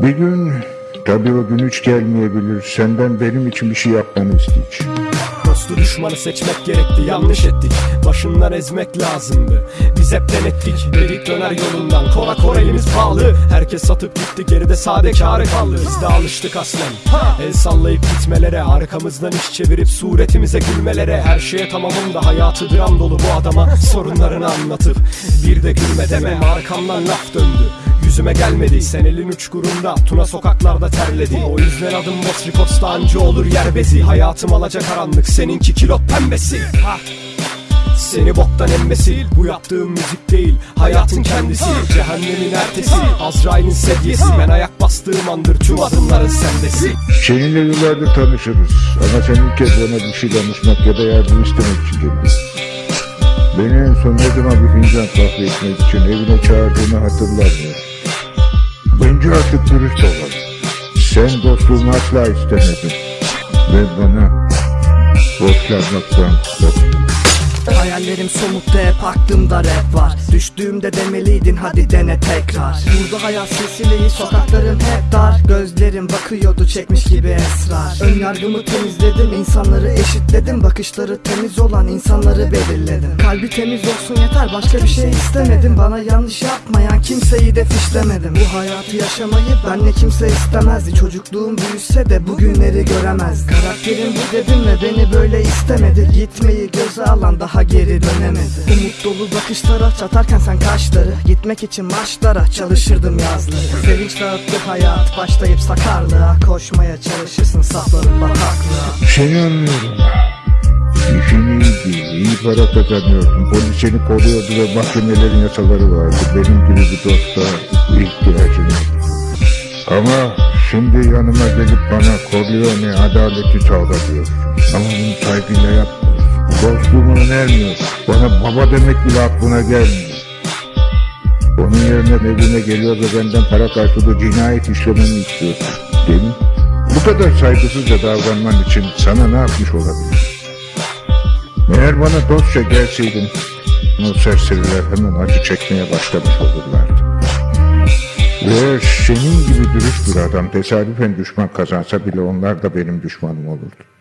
Bir gün tabii o gün hiç gelmeyebilir. Senden benim için bir şey yapmanı isteyeceğim. Dostu düşmanı seçmek gerekti yanlış ettik. Başından ezmek lazımdı Biz hep denettik. Dedik döner yolundan Kora kora elimiz pahalı. Herkes satıp gitti geride sade kârı kaldı. Biz de alıştık aslen. El sallayıp gitmelere Arkamızdan iş çevirip suretimize gülmelere. Her şeye tamamım da hayatı dram dolu bu adama Sorunlarını anlatıp Bir de gülme deme. Arkamdan laf döndü Yüzüme gelmedi sen elin uçkurunda Tuna sokaklarda terledi O yüzden adım Boss Records'ta anca olur yer bezi Hayatım alaca karanlık seninki kilot pembesi ha. Seni boktan emmesi Bu yaptığım müzik değil Hayatın kendisi Cehennemin ertesi Azrail'in sedyesi Ben ayak bastığım andır Tüm adımların sendesi Seninle yıllardır tanışırız. Ama sen ilk kez bana bir şey danışmak ya da yardım istemek için geldin. Beni en son ne zaman bir fincan kahve içmek için evine çağırdığını hatırlamıyorum. Bence artık dürüst olalım. Sen dostluğumu asla istemedin. Ve bana borçlanmaktan korktun. Hayallerim somutta hep aklımda rap var Düştüğümde demeliydin hadi dene tekrar Burada hayat silsileyi sokaklarım hep dar Gözlerim bakıyordu çekmiş gibi esrar. Ön yargımı temizledim insanları eşitledim. Bakışları temiz olan insanları belirledim. Kalbi temiz olsun yeter başka bir şey istemedim. Bana yanlış yapmayan kimseyi de fişlemedim. Bu hayatı yaşamayı benle kimse istemezdi. Çocukluğum büyüse de bugünleri göremez Karakterim bu dedim ve beni böyle istemedi. Gitmeyi göze alan daha geri dönemedi. Umut dolu bakışlara çatarken sen kaşları Gitmek için maçlara çalışırdım yazları. Sevinç dağıttı hayat başlayıp sakarlığa Koşmaya çalışırsın saplanıp bataklığa Seni anlıyorum. İşin iyiydi, iyi para kazanıyordun. Polis seni koruyordu ve mahkemelerin yasaları vardı. Benim gibi bir dosta ihtiyacın yok. Ama şimdi yanıma gelip bana Corleone adaleti sağla diyorsun. Ama bunu saygıyla yapmıyorsun. Dostluğumu önermiyorsun. Bana baba demek bile aklına gelmiyor. Yerine evime geliyor ve benden para karşılığı cinayet işlememi istiyorsun. Değil mi? Bu kadar saygısızca davranman için sana ne yapmış olabilir? Eğer bana dostça gelseydin, o serseriler hemen acı çekmeye başlamış olurlardı. Ve senin gibi dürüst bir adam tesadüfen düşman kazansa bile onlar da benim düşmanım olurdu.